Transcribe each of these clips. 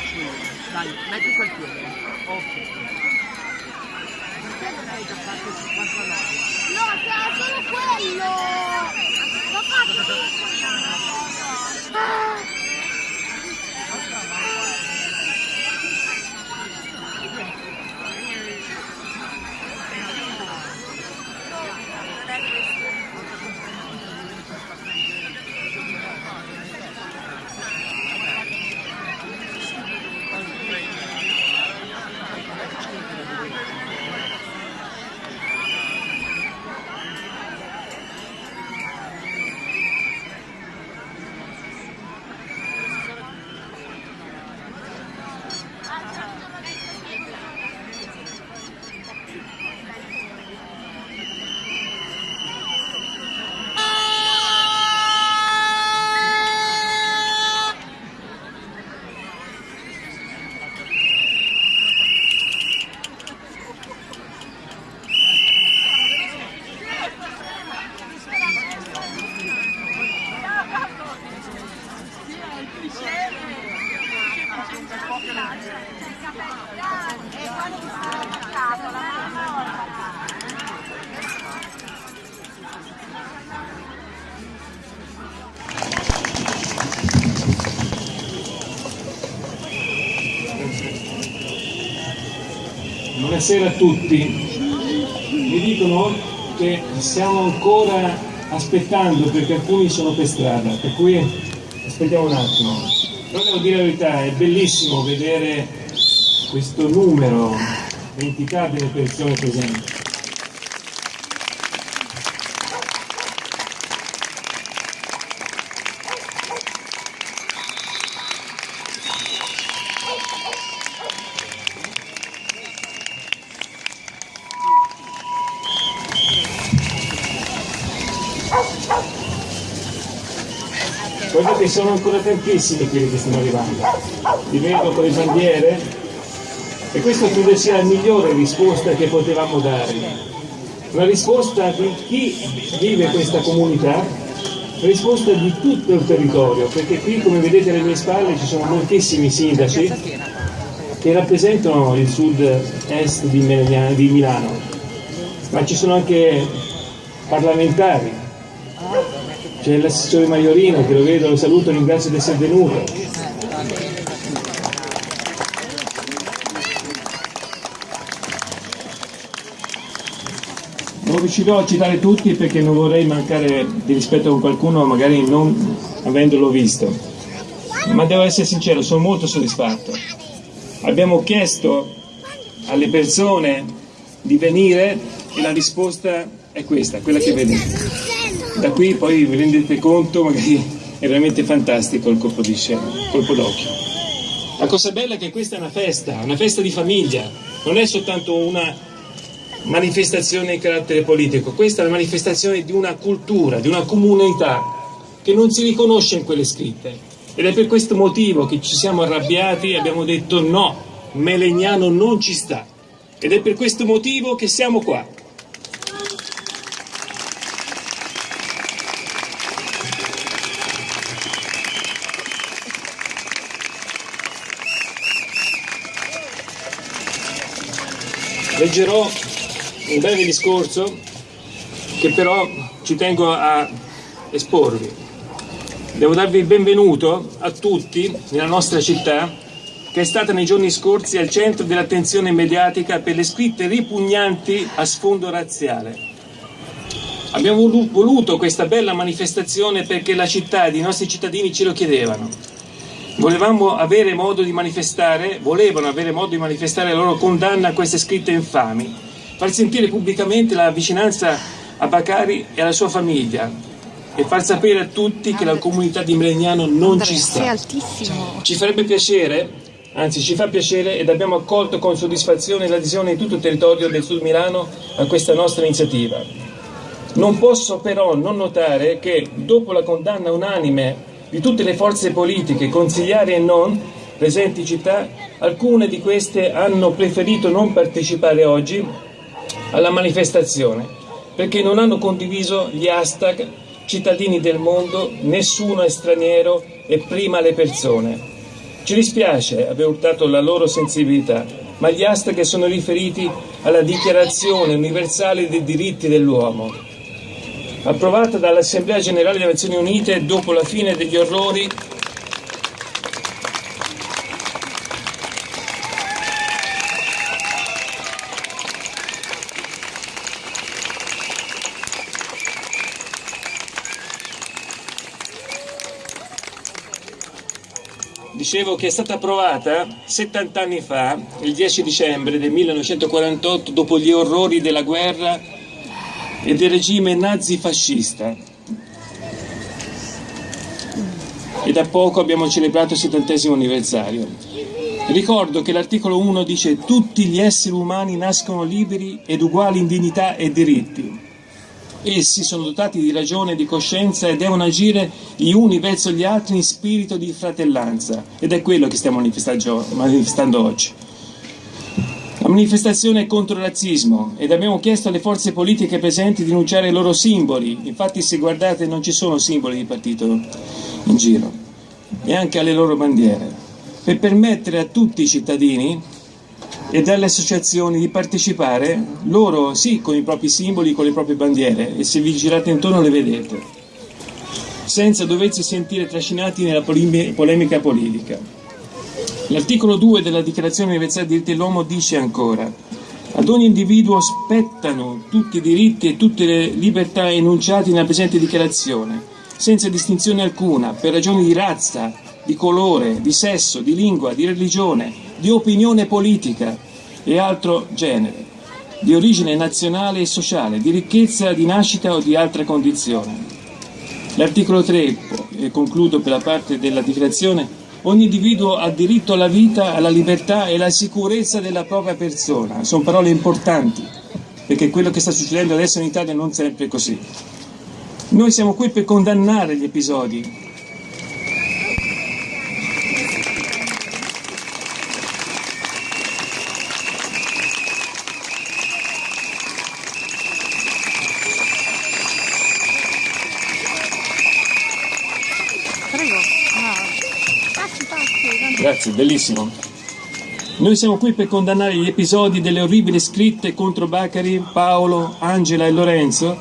la cena. Dai, metti quel piede. Ok. Perché non hai già fatto 59? No, c'era solo quello! L'ho fatto Buonasera a tutti. Mi dicono che stiamo ancora aspettando perché alcuni sono per strada, per cui aspettiamo un attimo. Però devo dire la verità, è bellissimo vedere questo numero, l'entità delle persone presenti. Guardate, sono ancora tantissimi quelli che stanno arrivando. Li vedo con le bandiere e questa credo sia la migliore risposta che potevamo dare. Una risposta di chi vive questa comunità, una risposta di tutto il territorio, perché qui come vedete alle mie spalle ci sono moltissimi sindaci che rappresentano il sud-est di Milano, ma ci sono anche parlamentari, c'è l'assessore Maiorino che lo vedo, lo saluto, ringrazio di essere venuto. Non riuscirò a citare tutti perché non vorrei mancare di rispetto con qualcuno magari non avendolo visto, ma devo essere sincero, sono molto soddisfatto. Abbiamo chiesto alle persone di venire e la risposta è questa, quella che vedete. Da qui poi vi rendete conto, magari è veramente fantastico il colpo di scena, il colpo d'occhio. La cosa bella è che questa è una festa, una festa di famiglia, non è soltanto una manifestazione di carattere politico, questa è la manifestazione di una cultura, di una comunità che non si riconosce in quelle scritte. Ed è per questo motivo che ci siamo arrabbiati e abbiamo detto no, Melegnano non ci sta. Ed è per questo motivo che siamo qua. Leggerò un breve discorso che però ci tengo a esporvi. Devo darvi il benvenuto a tutti nella nostra città che è stata nei giorni scorsi al centro dell'attenzione mediatica per le scritte ripugnanti a sfondo razziale. Abbiamo voluto questa bella manifestazione perché la città e i nostri cittadini ce lo chiedevano. Volevamo avere modo di manifestare, volevano avere modo di manifestare la loro condanna a queste scritte infami, far sentire pubblicamente la vicinanza a Bacari e alla sua famiglia e far sapere a tutti che la comunità di Melegnano non ci sta. Ci farebbe piacere, anzi ci fa piacere ed abbiamo accolto con soddisfazione l'adesione di tutto il territorio del Sud Milano a questa nostra iniziativa. Non posso però non notare che dopo la condanna unanime di tutte le forze politiche, consigliari e non, presenti in città, alcune di queste hanno preferito non partecipare oggi alla manifestazione perché non hanno condiviso gli hashtag cittadini del mondo, nessuno è straniero e prima le persone. Ci dispiace aver urtato la loro sensibilità, ma gli hashtag sono riferiti alla Dichiarazione universale dei diritti dell'uomo approvata dall'Assemblea Generale delle Nazioni Unite dopo la fine degli orrori. Dicevo che è stata approvata 70 anni fa, il 10 dicembre del 1948, dopo gli orrori della guerra e del regime nazifascista. E da poco abbiamo celebrato il settantesimo anniversario. Ricordo che l'articolo 1 dice tutti gli esseri umani nascono liberi ed uguali in dignità e diritti. Essi sono dotati di ragione e di coscienza e devono agire gli uni verso gli altri in spirito di fratellanza. Ed è quello che stiamo manifestando oggi. Manifestazione contro il razzismo ed abbiamo chiesto alle forze politiche presenti di denunciare i loro simboli. Infatti se guardate non ci sono simboli di partito in giro e anche alle loro bandiere. per permettere a tutti i cittadini e dalle associazioni di partecipare, loro sì con i propri simboli, con le proprie bandiere e se vi girate intorno le vedete, senza doversi sentire trascinati nella polemica politica. L'articolo 2 della Dichiarazione Universale dei diritti dell'uomo dice ancora ad ogni individuo spettano tutti i diritti e tutte le libertà enunciati nella presente dichiarazione, senza distinzione alcuna, per ragioni di razza, di colore, di sesso, di lingua, di religione, di opinione politica e altro genere, di origine nazionale e sociale, di ricchezza di nascita o di altra condizione. L'articolo 3, e concludo per la parte della dichiarazione, ogni individuo ha diritto alla vita, alla libertà e alla sicurezza della propria persona. Sono parole importanti, perché quello che sta succedendo adesso in Italia non sempre è così. Noi siamo qui per condannare gli episodi Grazie, bellissimo. Noi siamo qui per condannare gli episodi delle orribili scritte contro Bacari, Paolo, Angela e Lorenzo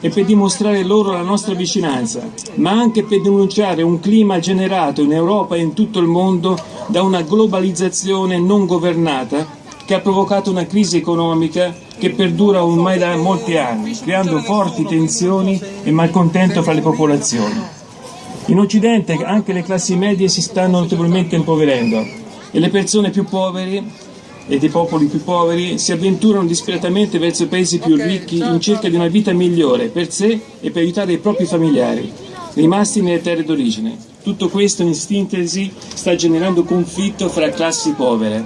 e per dimostrare loro la nostra vicinanza, ma anche per denunciare un clima generato in Europa e in tutto il mondo da una globalizzazione non governata che ha provocato una crisi economica che perdura ormai da molti anni, creando forti tensioni e malcontento fra le popolazioni. In Occidente anche le classi medie si stanno notevolmente impoverendo e le persone più povere e dei popoli più poveri si avventurano disperatamente verso i paesi più ricchi in cerca di una vita migliore per sé e per aiutare i propri familiari rimasti nelle terre d'origine. Tutto questo in sintesi sta generando conflitto fra classi povere.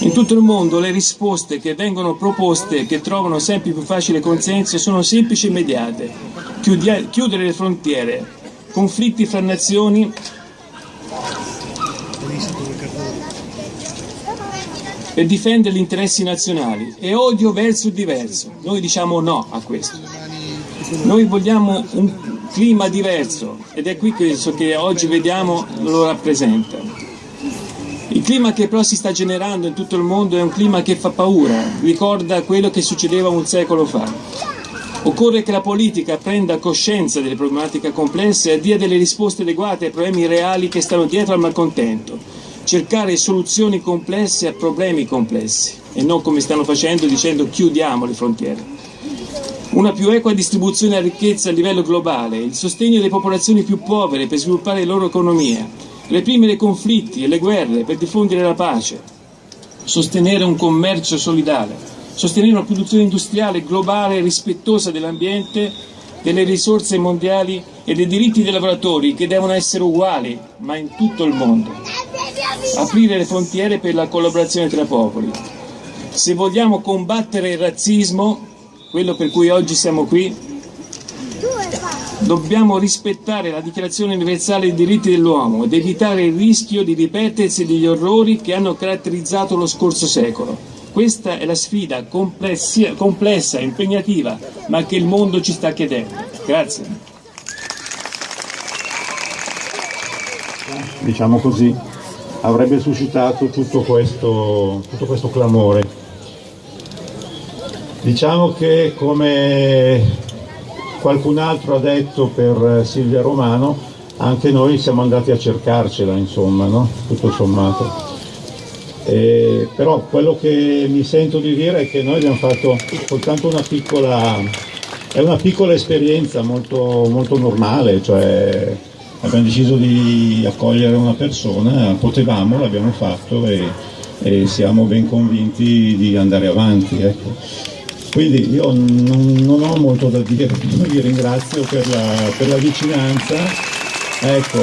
In tutto il mondo le risposte che vengono proposte e che trovano sempre più facile consenso sono semplici e immediate. Chiudere le frontiere, conflitti fra nazioni per difendere gli interessi nazionali e odio verso il diverso. Noi diciamo no a questo. Noi vogliamo un clima diverso ed è qui questo che oggi vediamo lo rappresenta. Il clima che però si sta generando in tutto il mondo è un clima che fa paura, ricorda quello che succedeva un secolo fa. Occorre che la politica prenda coscienza delle problematiche complesse e dia delle risposte adeguate ai problemi reali che stanno dietro al malcontento, cercare soluzioni complesse a problemi complessi e non come stanno facendo dicendo chiudiamo le frontiere. Una più equa distribuzione della ricchezza a livello globale, il sostegno delle popolazioni più povere per sviluppare le loro economie, reprimere i conflitti e le guerre per diffondere la pace, sostenere un commercio solidale sostenere una produzione industriale globale rispettosa dell'ambiente, delle risorse mondiali e dei diritti dei lavoratori che devono essere uguali, ma in tutto il mondo. Aprire le frontiere per la collaborazione tra popoli. Se vogliamo combattere il razzismo, quello per cui oggi siamo qui, dobbiamo rispettare la Dichiarazione universale dei diritti dell'uomo ed evitare il rischio di ripetersi degli orrori che hanno caratterizzato lo scorso secolo. Questa è la sfida complessa, impegnativa, ma che il mondo ci sta chiedendo. Grazie. Diciamo così, avrebbe suscitato tutto questo, tutto questo clamore. Diciamo che come qualcun altro ha detto per Silvia Romano, anche noi siamo andati a cercarcela, insomma, no? tutto sommato. Eh, però quello che mi sento di dire è che noi abbiamo fatto soltanto una piccola, è una piccola esperienza molto, molto normale, cioè abbiamo deciso di accogliere una persona, potevamo, l'abbiamo fatto e, e, siamo ben convinti di andare avanti. Ecco. Quindi io non, non, ho molto da dire, vi ringrazio per la, per la vicinanza. Ecco,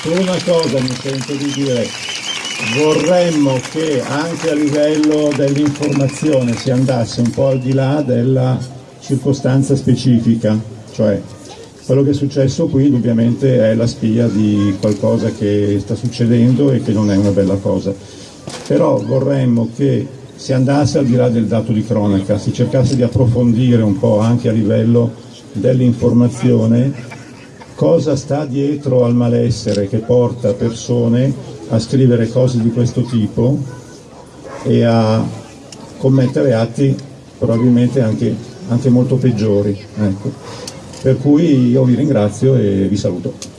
solo una cosa mi sento di dire, vorremmo che anche a livello dell'informazione si andasse un po' al di là della circostanza specifica, cioè quello che è successo qui indubbiamente è la spia di qualcosa che sta succedendo e che non è una bella cosa, però vorremmo che si andasse al di là del dato di cronaca, si cercasse di approfondire un po' anche a livello dell'informazione cosa sta dietro al malessere che porta persone a scrivere cose di questo tipo e a commettere atti probabilmente anche, anche molto peggiori. Ecco. Per cui io vi ringrazio e vi saluto.